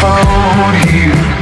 found you